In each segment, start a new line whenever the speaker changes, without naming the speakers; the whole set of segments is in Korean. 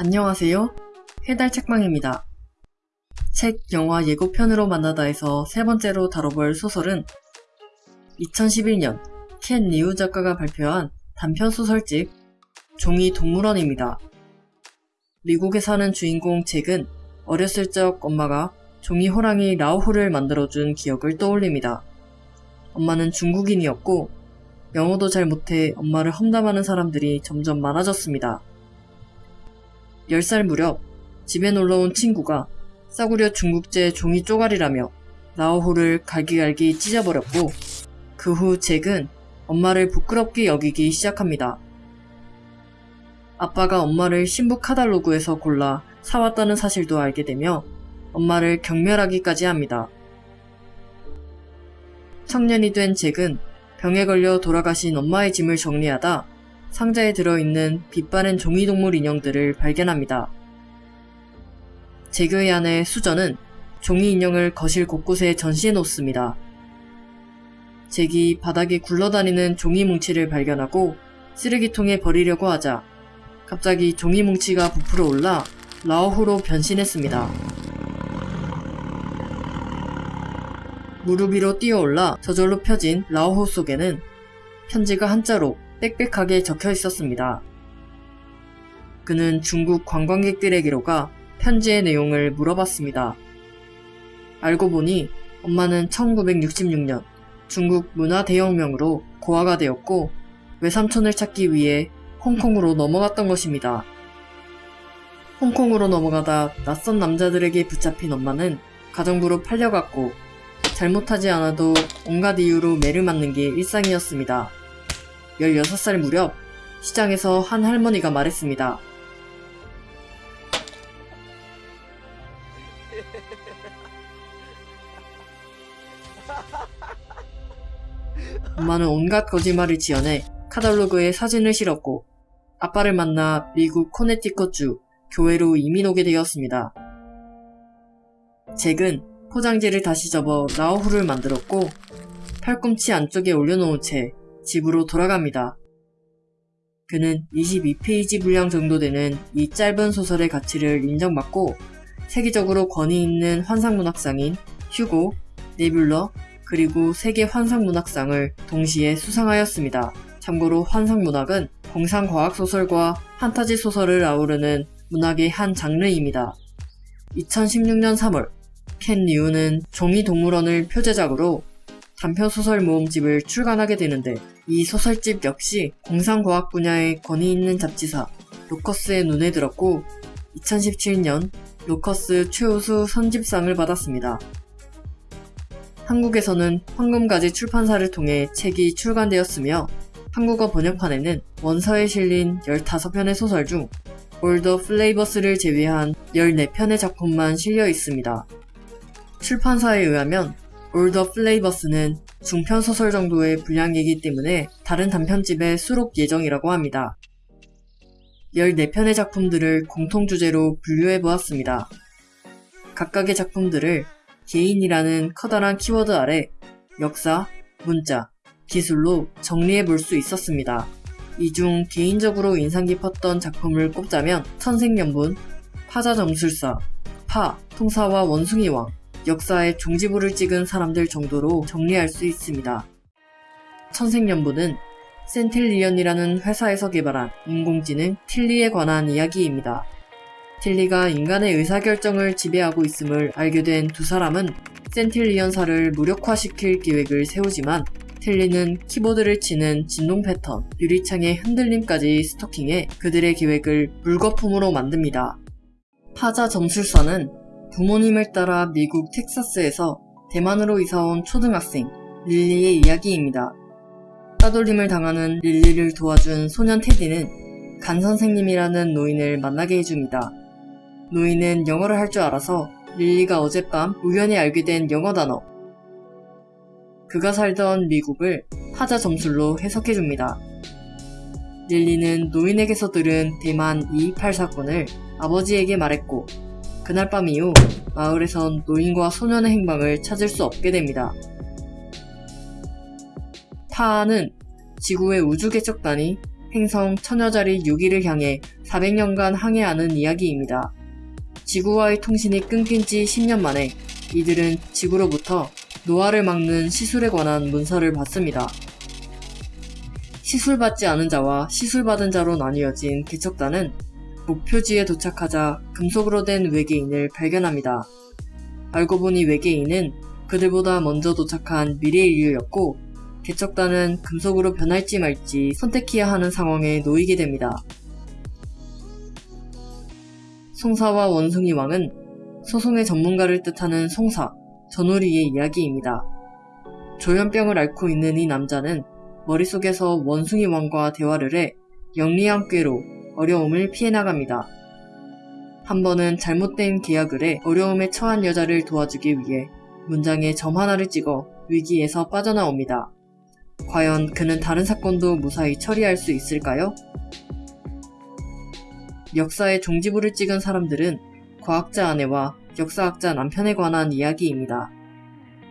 안녕하세요. 해달 책방입니다. 책, 영화 예고편으로 만나다에서 세 번째로 다뤄볼 소설은 2011년 켄 리우 작가가 발표한 단편 소설집 종이 동물원입니다. 미국에 사는 주인공 잭은 어렸을 적 엄마가 종이 호랑이 라오후를 만들어준 기억을 떠올립니다. 엄마는 중국인이었고 영어도 잘 못해 엄마를 험담하는 사람들이 점점 많아졌습니다. 10살 무렵 집에 놀러온 친구가 싸구려 중국제 종이 쪼가리라며 라오호를 갈기갈기 찢어버렸고 그 후 잭은 엄마를 부끄럽게 여기기 시작합니다. 아빠가 엄마를 신부 카달로그에서 골라 사왔다는 사실도 알게 되며 엄마를 경멸하기까지 합니다. 청년이 된 잭은 병에 걸려 돌아가신 엄마의 짐을 정리하다 상자에 들어있는 빛바랜 종이동물 인형들을 발견합니다. 제그의 아내 수전은 종이 인형을 거실 곳곳에 전시해 놓습니다. 잭이 바닥에 굴러다니는 종이 뭉치를 발견하고 쓰레기통에 버리려고 하자 갑자기 종이 뭉치가 부풀어 올라 라오후로 변신했습니다. 무릎 위로 뛰어올라 저절로 펴진 라오호 속에는 편지가 한자로 빽빽하게 적혀 있었습니다. 그는 중국 관광객들에게로 가 편지의 내용을 물어봤습니다. 알고 보니 엄마는 1966년 중국 문화 대혁명으로 고아가 되었고 외삼촌을 찾기 위해 홍콩으로 넘어갔던 것입니다. 홍콩으로 넘어가다 낯선 남자들에게 붙잡힌 엄마는 가정부로 팔려갔고 잘못하지 않아도 온갖 이유로 매를 맞는 게 일상이었습니다. 16살 무렵 시장에서 한 할머니가 말했습니다. 엄마는 온갖 거짓말을 지어내 카탈로그에 사진을 실었고 아빠를 만나 미국 코네티컷주 교회로 이민 오게 되었습니다. 잭은 포장지를 다시 접어 라오후를 만들었고 팔꿈치 안쪽에 올려놓은 채 집으로 돌아갑니다. 그는 22페이지 분량 정도 되는 이 짧은 소설의 가치를 인정받고 세계적으로 권위 있는 환상문학상인 휴고, 네뷸러, 그리고 세계 환상문학상을 동시에 수상하였습니다. 참고로 환상문학은 공상과학소설과 판타지 소설을 아우르는 문학의 한 장르입니다. 2016년 3월 켄 리우는 종이동물원을 표제작으로 단편소설 모음집을 출간하게 되는데 이 소설집 역시 공상과학 분야에 권위 있는 잡지사 로커스의 눈에 들었고 2017년 로커스 최우수 선집상을 받았습니다. 한국에서는 황금가지 출판사를 통해 책이 출간되었으며 한국어 번역판에는 원서에 실린 15편의 소설 중 올더 플레이버스를 제외한 14편의 작품만 실려 있습니다. 출판사에 의하면 올더 플레이버스는 중편 소설 정도의 분량이기 때문에 다른 단편집에 수록 예정이라고 합니다. 14편의 작품들을 공통 주제로 분류해 보았습니다. 각각의 작품들을 개인이라는 커다란 키워드 아래 역사, 문자, 기술로 정리해 볼 수 있었습니다. 이 중 개인적으로 인상 깊었던 작품을 꼽자면 천생연분, 파자점술사, 파, 송사와 원숭이왕, 역사의 종지부를 찍은 사람들 정도로 정리할 수 있습니다. 천생연분은 센틸리언이라는 회사에서 개발한 인공지능 틸리에 관한 이야기입니다. 틸리가 인간의 의사결정을 지배하고 있음을 알게 된 두 사람은 센틸리언사를 무력화시킬 계획을 세우지만 틸리는 키보드를 치는 진동 패턴, 유리창의 흔들림까지 스토킹해 그들의 계획을 물거품으로 만듭니다. 파자 점술사는 부모님을 따라 미국 텍사스에서 대만으로 이사온 초등학생 릴리의 이야기입니다. 따돌림을 당하는 릴리를 도와준 소년 테디는 간 선생님이라는 노인을 만나게 해줍니다. 노인은 영어를 할 줄 알아서 릴리가 어젯밤 우연히 알게 된 영어 단어 그가 살던 미국을 파자 점술로 해석해줍니다. 릴리는 노인에게서 들은 대만 228 사건을 아버지에게 말했고 그날 밤 이후 마을에선 노인과 소년의 행방을 찾을 수 없게 됩니다. 파는 지구의 우주개척단이 행성 천여자리 6위를 향해 400년간 항해하는 이야기입니다. 지구와의 통신이 끊긴 지 10년 만에 이들은 지구로부터 노화를 막는 시술에 관한 문서를 받습니다. 시술받지 않은 자와 시술받은 자로 나뉘어진 개척단은 목표지에 도착하자 금속으로 된 외계인을 발견합니다. 알고 보니 외계인은 그들보다 먼저 도착한 미래 인류였고 개척단은 금속으로 변할지 말지 선택해야 하는 상황에 놓이게 됩니다. 송사와 원숭이 왕은 소송의 전문가를 뜻하는 송사, 전우리의 이야기입니다. 조현병을 앓고 있는 이 남자는 머릿속에서 원숭이 왕과 대화를 해 영리한 꾀로 어려움을 피해 나갑니다. 한 번은 잘못된 계약을 해 어려움에 처한 여자를 도와주기 위해 문장에 점 하나를 찍어 위기에서 빠져나옵니다. 과연 그는 다른 사건도 무사히 처리할 수 있을까요? 역사의 종지부를 찍은 사람들은 과학자 아내와 역사학자 남편에 관한 이야기입니다.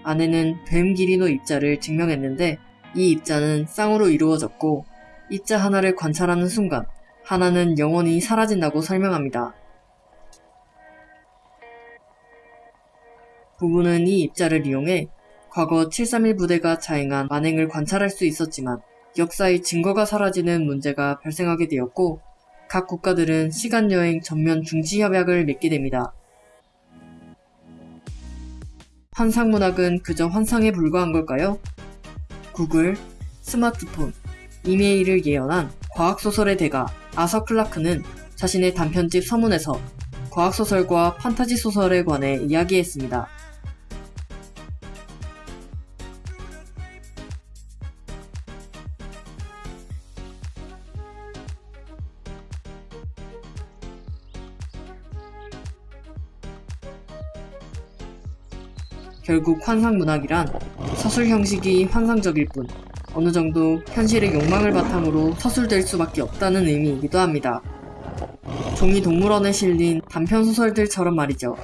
아내는 뱀 기리노 입자를 증명했는데 이 입자는 쌍으로 이루어졌고 입자 하나를 관찰하는 순간 하나는 영원히 사라진다고 설명합니다. 부부는 이 입자를 이용해 과거 731 부대가 자행한 만행을 관찰할 수 있었지만 역사의 증거가 사라지는 문제가 발생하게 되었고 각 국가들은 시간여행 전면 중지 협약을 맺게 됩니다. 환상문학은 그저 환상에 불과한 걸까요? 구글, 스마트폰, 이메일을 예언한 과학소설의 대가 아서 클라크는 자신의 단편집 서문에서 과학소설과 판타지 소설에 관해 이야기했습니다. 결국 환상문학이란 서술 형식이 환상적일 뿐 어느 정도 현실의 욕망을 바탕으로 서술될 수밖에 없다는 의미이기도 합니다. 종이 동물원에 실린 단편 소설들처럼 말이죠.